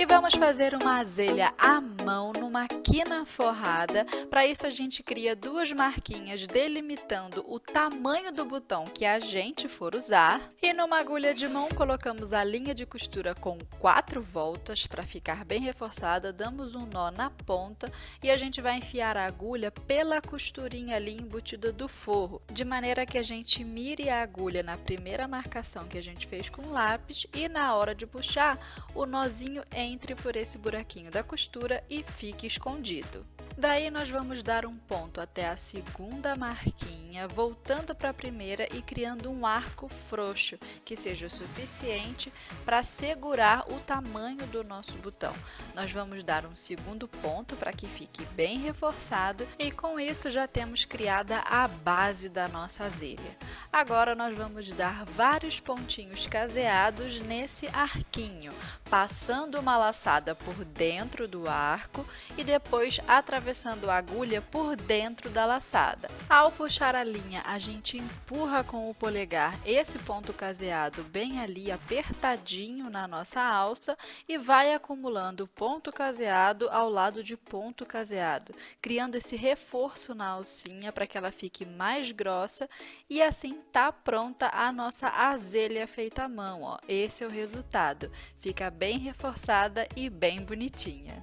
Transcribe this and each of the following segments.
E vamos fazer uma azelha à mão numa quina forrada. Para isso a gente cria duas marquinhas delimitando o tamanho do botão que a gente for usar. E numa agulha de mão colocamos a linha de costura com quatro voltas para ficar bem reforçada. Damos um nó na ponta e a gente vai enfiar a agulha pela costurinha ali embutida do forro, de maneira que a gente mire a agulha na primeira marcação que a gente fez com lápis e na hora de puxar, o nozinho entre por esse buraquinho da costura e fique escondido. Daí nós vamos dar um ponto até a segunda marquinha, voltando para a primeira e criando um arco frouxo, que seja o suficiente para segurar o tamanho do nosso botão. Nós vamos dar um segundo ponto para que fique bem reforçado e com isso já temos criada a base da nossa azelha. Agora nós vamos dar vários pontinhos caseados nesse arquinho, passando uma laçada por dentro do arco e depois atravessando a agulha por dentro da laçada. Ao puxar a linha, a gente empurra com o polegar esse ponto caseado bem ali apertadinho na nossa alça e vai acumulando ponto caseado ao lado de ponto caseado, criando esse reforço na alcinha para que ela fique mais grossa e assim tá pronta a nossa azelha feita à mão, ó. Esse é o resultado. Fica bem reforçada e bem bonitinha.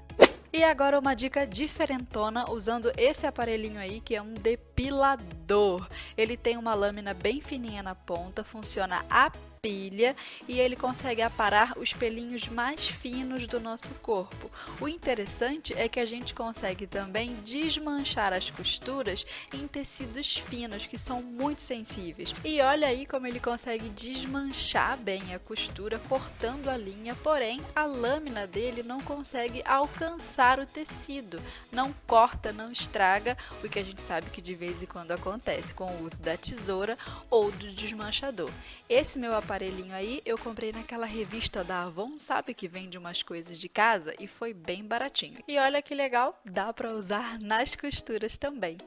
E agora uma dica diferentona usando esse aparelhinho aí que é um depilador. Ele tem uma lâmina bem fininha na ponta, funciona a pilha e ele consegue aparar os pelinhos mais finos do nosso corpo. O interessante é que a gente consegue também desmanchar as costuras em tecidos finos, que são muito sensíveis. E olha aí como ele consegue desmanchar bem a costura, cortando a linha, porém a lâmina dele não consegue alcançar o tecido, não corta, não estraga, o que a gente sabe que de vez em quando acontece com o uso da tesoura ou do desmanchador. Esse meu aparelhinho aí eu comprei naquela revista da Avon, sabe que vende umas coisas de casa e foi bem baratinho. E olha que legal, dá para usar nas costuras também.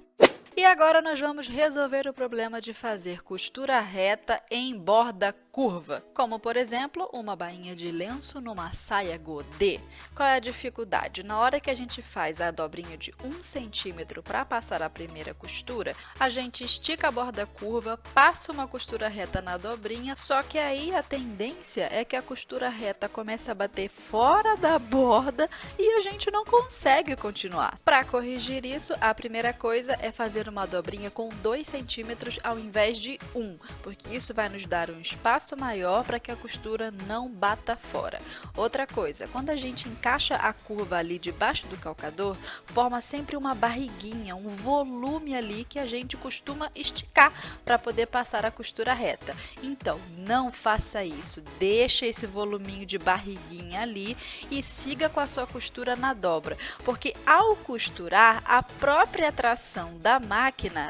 E agora nós vamos resolver o problema de fazer costura reta em borda curva, como por exemplo, uma bainha de lenço numa saia godê. Qual é a dificuldade? Na hora que a gente faz a dobrinha de 1 centímetro para passar a primeira costura, a gente estica a borda curva, passa uma costura reta na dobrinha, só que aí a tendência é que a costura reta comece a bater fora da borda e a gente não consegue continuar. Para corrigir isso, a primeira coisa é fazer uma dobrinha com 2 centímetros ao invés de 1, porque isso vai nos dar um espaço espaço maior para que a costura não bata fora. Outra coisa, quando a gente encaixa a curva ali debaixo do calcador, forma sempre uma barriguinha, um volume ali que a gente costuma esticar para poder passar a costura reta. Então, não faça isso, deixa esse voluminho de barriguinha ali e siga com a sua costura na dobra, porque ao costurar, a própria tração da máquina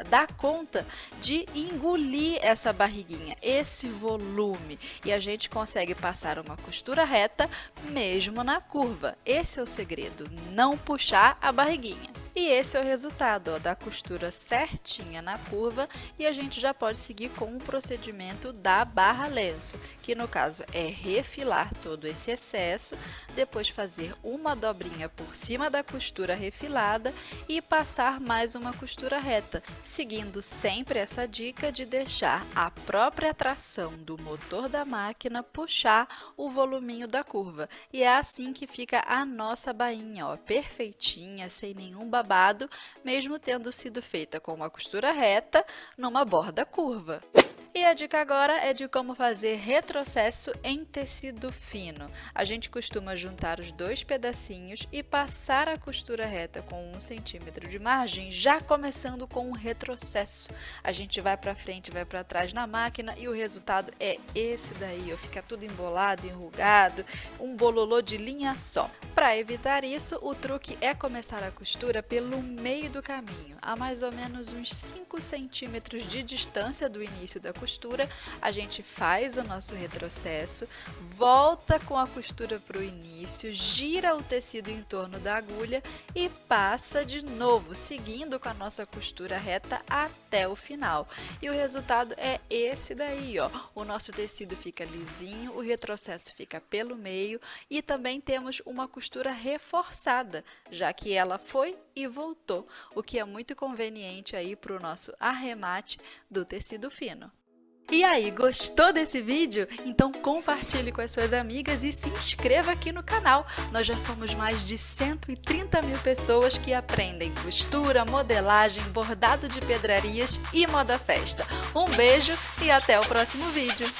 dá conta de engolir essa barriguinha, esse volume e a gente consegue passar uma costura reta mesmo na curva. Esse é o segredo, não puxar a barriguinha. E esse é o resultado ó, da costura certinha na curva e a gente já pode seguir com o procedimento da barra lenço, que no caso é refilar todo esse excesso, depois fazer uma dobrinha por cima da costura refilada e passar mais uma costura reta, seguindo sempre essa dica de deixar a própria tração do motor da máquina puxar o voluminho da curva. E é assim que fica a nossa bainha, ó, perfeitinha, sem nenhum babado, mesmo tendo sido feita com uma costura reta numa borda curva. E a dica agora é de como fazer retrocesso em tecido fino. A gente costuma juntar os dois pedacinhos e passar a costura reta com um centímetro de margem, já começando com um retrocesso. A gente vai para frente, vai para trás na máquina e o resultado é esse daí, ó, fica tudo embolado, enrugado, um bololô de linha só. Para evitar isso, o truque é começar a costura pelo meio do caminho, a mais ou menos uns 5 centímetros de distância do início da costura, a gente faz o nosso retrocesso, volta com a costura para o início, gira o tecido em torno da agulha e passa de novo, seguindo com a nossa costura reta até o final. E o resultado é esse daí, ó. O nosso tecido fica lisinho, o retrocesso fica pelo meio e também temos uma costura reforçada, já que ela foi e voltou, o que é muito conveniente aí para o nosso arremate do tecido fino. E aí, gostou desse vídeo? Então compartilhe com as suas amigas e se inscreva aqui no canal. Nós já somos mais de 130 mil pessoas que aprendem costura, modelagem, bordado de pedrarias e moda festa. Um beijo e até o próximo vídeo!